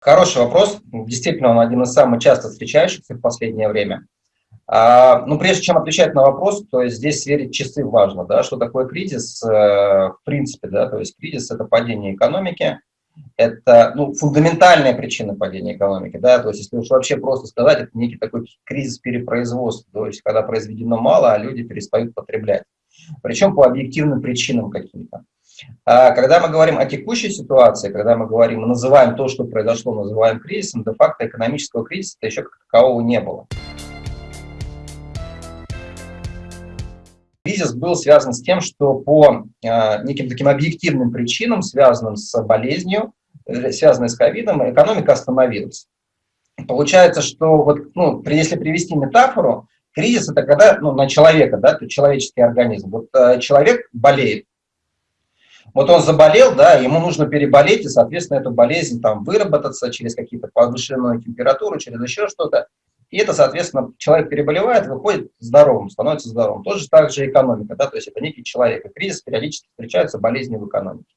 Хороший вопрос. Действительно, он один из самых часто встречающихся в последнее время. А, ну, прежде чем отвечать на вопрос, то есть здесь сверить часы важно, да, что такое кризис, э, в принципе, да, то есть кризис – это падение экономики, это ну, фундаментальная причина падения экономики, да, то есть если уж вообще просто сказать, это некий такой кризис перепроизводства, то есть когда произведено мало, а люди перестают потреблять, причем по объективным причинам каким-то. А когда мы говорим о текущей ситуации, когда мы говорим, мы называем то, что произошло, называем кризисом, де-факто экономического кризиса еще как такового не было. Кризис был связан с тем, что по э, неким таким объективным причинам, связанным с болезнью, э, связанной с ковидом, экономика остановилась. Получается, что вот, ну, если привести метафору, кризис это когда ну, на человека, да, то человеческий организм. Вот э, человек болеет. Вот он заболел, да, ему нужно переболеть, и, соответственно, эту болезнь там выработаться через какие-то повышенную температуру, через еще что-то. И это, соответственно, человек переболевает, выходит здоровым, становится здоровым. Тоже так же экономика, да, то есть это некий человек. И кризис периодически встречаются болезни в экономике.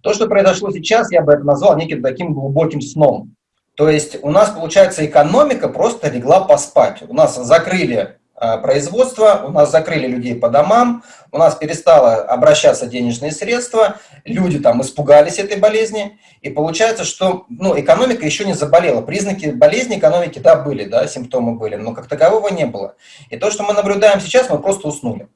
То, что произошло сейчас, я бы это назвал неким таким глубоким сном. То есть у нас, получается, экономика просто легла поспать. У нас закрыли производства, у нас закрыли людей по домам, у нас перестало обращаться денежные средства, люди там испугались этой болезни, и получается, что ну, экономика еще не заболела. Признаки болезни экономики, да, были, да, симптомы были, но как такового не было. И то, что мы наблюдаем сейчас, мы просто уснули.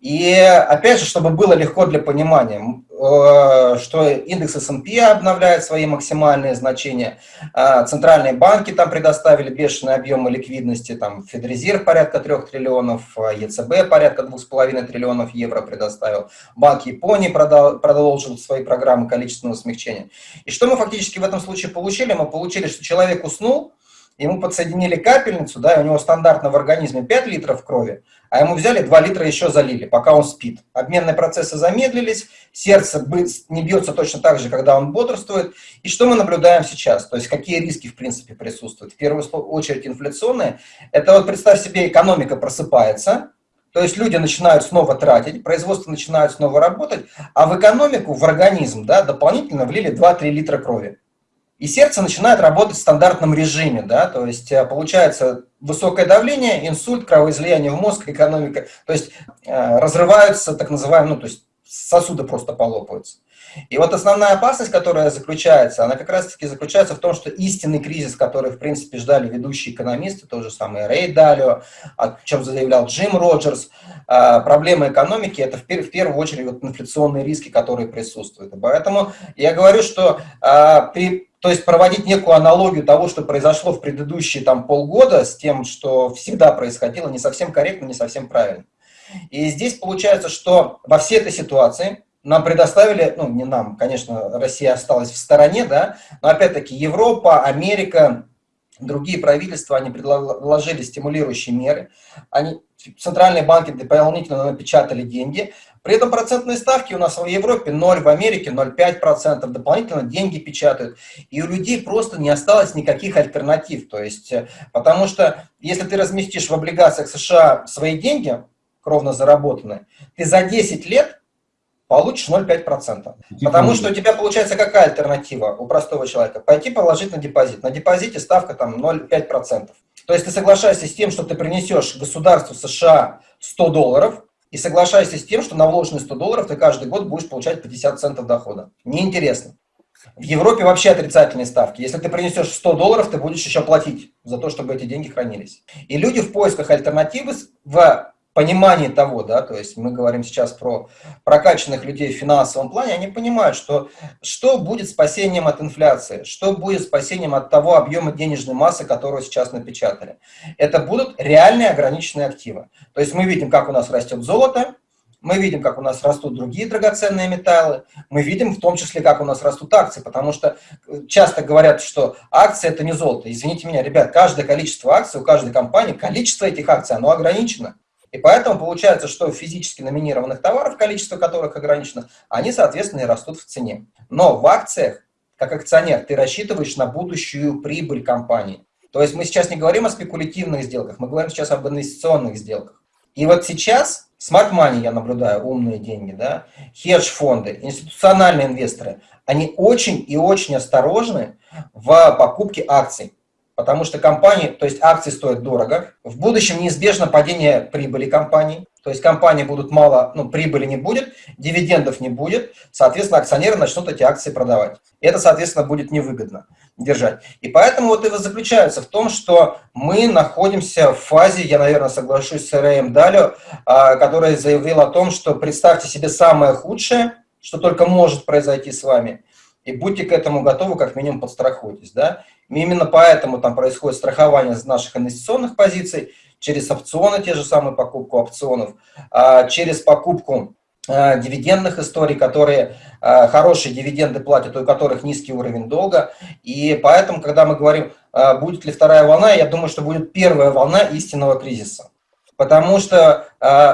И опять же, чтобы было легко для понимания, э, что индекс S&P обновляет свои максимальные значения, а центральные банки там предоставили бешеные объемы ликвидности, там Федрезерв порядка 3 триллионов, ЕЦБ порядка 2,5 триллионов евро предоставил, Банк Японии продолжил свои программы количественного смягчения. И что мы фактически в этом случае получили? Мы получили, что человек уснул, ему подсоединили капельницу, да, и у него стандартно в организме 5 литров крови, а ему взяли 2 литра еще залили, пока он спит. Обменные процессы замедлились, сердце не бьется точно так же, когда он бодрствует. И что мы наблюдаем сейчас? То есть какие риски, в принципе, присутствуют? В первую очередь инфляционные. Это вот представь себе, экономика просыпается, то есть люди начинают снова тратить, производство начинает снова работать, а в экономику, в организм да, дополнительно влили 2-3 литра крови. И сердце начинает работать в стандартном режиме, да, то есть э, получается высокое давление, инсульт, кровоизлияние в мозг, экономика, то есть э, разрываются так называемые, ну, то есть сосуды просто полопаются. И вот основная опасность, которая заключается, она как раз-таки заключается в том, что истинный кризис, который, в принципе, ждали ведущие экономисты, тот же самый Рэй Далио, о чем заявлял Джим Роджерс, э, проблема экономики – это в первую очередь вот инфляционные риски, которые присутствуют. Поэтому я говорю, что при то есть проводить некую аналогию того, что произошло в предыдущие там, полгода с тем, что всегда происходило, не совсем корректно, не совсем правильно. И здесь получается, что во всей этой ситуации нам предоставили, ну не нам, конечно, Россия осталась в стороне, да, но опять-таки Европа, Америка, другие правительства, они предложили стимулирующие меры, они, центральные банки дополнительно напечатали деньги, при этом процентные ставки у нас в Европе 0, в Америке 0,5%, дополнительно деньги печатают. И у людей просто не осталось никаких альтернатив. То есть, э, потому что если ты разместишь в облигациях США свои деньги, кровно заработанные, ты за 10 лет получишь 0,5%. Потому что у тебя получается какая альтернатива у простого человека? Пойти положить на депозит. На депозите ставка там 0,5%. То есть ты соглашаешься с тем, что ты принесешь государству США 100 долларов, и соглашайся с тем, что на вложенные 100 долларов ты каждый год будешь получать 50 центов дохода. Неинтересно. В Европе вообще отрицательные ставки. Если ты принесешь 100 долларов, ты будешь еще платить за то, чтобы эти деньги хранились. И люди в поисках альтернативы в понимании того, да, то есть мы говорим сейчас про прокачанных людей в финансовом плане, они понимают, что что будет спасением от инфляции, что будет спасением от того объема денежной массы, которую сейчас напечатали. Это будут реальные ограниченные активы. То есть мы видим, как у нас растет золото, мы видим, как у нас растут другие драгоценные металлы, мы видим в том числе, как у нас растут акции, потому что часто говорят, что акции – это не золото. Извините меня, ребят, каждое количество акций у каждой компании, количество этих акций, оно ограничено. И поэтому получается, что физически номинированных товаров, количество которых ограничено, они, соответственно, и растут в цене. Но в акциях, как акционер, ты рассчитываешь на будущую прибыль компании. То есть мы сейчас не говорим о спекулятивных сделках, мы говорим сейчас об инвестиционных сделках. И вот сейчас Smart Money я наблюдаю, умные деньги, да, хедж-фонды, институциональные инвесторы, они очень и очень осторожны в покупке акций. Потому что компании, то есть акции стоят дорого. В будущем неизбежно падение прибыли компаний. То есть компании будут мало, ну, прибыли не будет, дивидендов не будет, соответственно, акционеры начнут эти акции продавать. И это, соответственно, будет невыгодно держать. И поэтому вот это заключается в том, что мы находимся в фазе, я, наверное, соглашусь с Рэем Далио, а, который заявил о том, что представьте себе самое худшее, что только может произойти с вами, и будьте к этому готовы, как минимум подстрахуйтесь. Да? И именно поэтому там происходит страхование наших инвестиционных позиций, через опционы, те же самые покупку опционов, а, через покупку а, дивидендных историй, которые а, хорошие дивиденды платят, у которых низкий уровень долга. И поэтому, когда мы говорим, будет ли вторая волна, я думаю, что будет первая волна истинного кризиса. Потому что,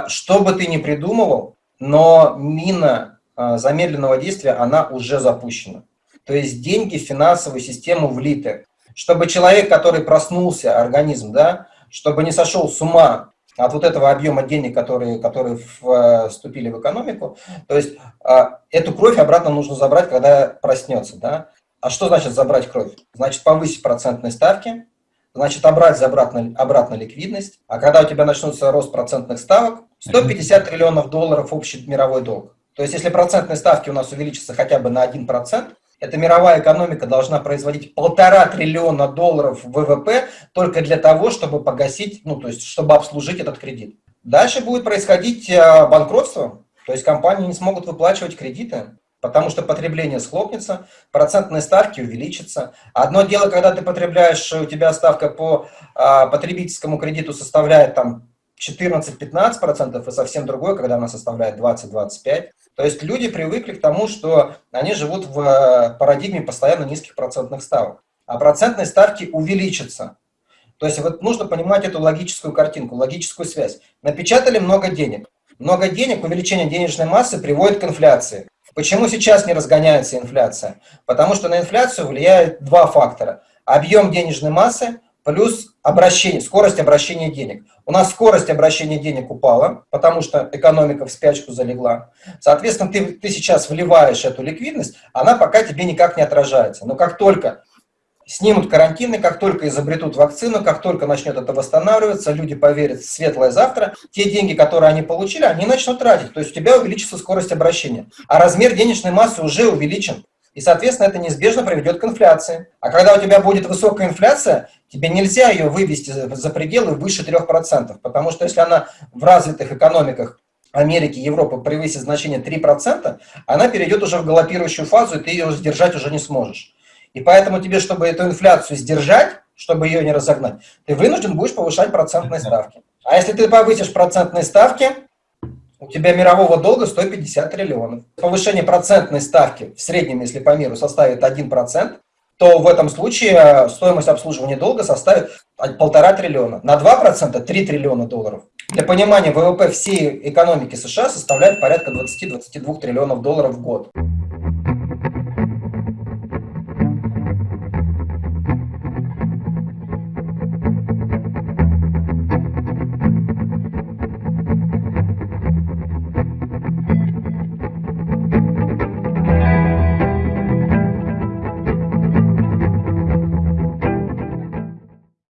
что бы ты ни придумывал, но мина замедленного действия, она уже запущена. То есть деньги в финансовую систему влиты. Чтобы человек, который проснулся, организм, да, чтобы не сошел с ума от вот этого объема денег, которые, которые э, вступили в экономику. То есть а, эту кровь обратно нужно забрать, когда проснется. Да? А что значит забрать кровь? Значит повысить процентные ставки, значит обрать обратно, обратно ликвидность. А когда у тебя начнется рост процентных ставок, 150 триллионов долларов общий мировой долг. То есть если процентные ставки у нас увеличатся хотя бы на 1%, эта мировая экономика должна производить полтора триллиона долларов ВВП только для того, чтобы погасить, ну, то есть, чтобы обслужить этот кредит. Дальше будет происходить э, банкротство, то есть компании не смогут выплачивать кредиты, потому что потребление схлопнется, процентные ставки увеличатся. Одно дело, когда ты потребляешь, у тебя ставка по а, потребительскому кредиту составляет там 14-15%, и совсем другое, когда она составляет 20-25%. То есть люди привыкли к тому, что они живут в э, парадигме постоянно низких процентных ставок. А процентные ставки увеличатся. То есть вот нужно понимать эту логическую картинку, логическую связь. Напечатали много денег. Много денег, увеличение денежной массы приводит к инфляции. Почему сейчас не разгоняется инфляция? Потому что на инфляцию влияют два фактора. Объем денежной массы плюс обращение, скорость обращения денег. У нас скорость обращения денег упала, потому что экономика в спячку залегла. Соответственно, ты, ты сейчас вливаешь эту ликвидность, она пока тебе никак не отражается. Но как только снимут карантины, как только изобретут вакцину, как только начнет это восстанавливаться, люди поверят в светлое завтра, те деньги, которые они получили, они начнут тратить. То есть у тебя увеличится скорость обращения. А размер денежной массы уже увеличен. И, соответственно, это неизбежно приведет к инфляции. А когда у тебя будет высокая инфляция, тебе нельзя ее вывести за пределы выше 3%, потому что если она в развитых экономиках Америки, Европы превысит значение 3%, она перейдет уже в галопирующую фазу, и ты ее сдержать уже не сможешь. И поэтому тебе, чтобы эту инфляцию сдержать, чтобы ее не разогнать, ты вынужден будешь повышать процентные ставки. А если ты повысишь процентные ставки, у тебя мирового долга 150 триллионов. Повышение процентной ставки в среднем, если по миру, составит 1%, то в этом случае э, стоимость обслуживания долга составит полтора триллиона. На 2% 3 триллиона долларов. Для понимания, ВВП всей экономики США составляет порядка 20-22 триллионов долларов в год.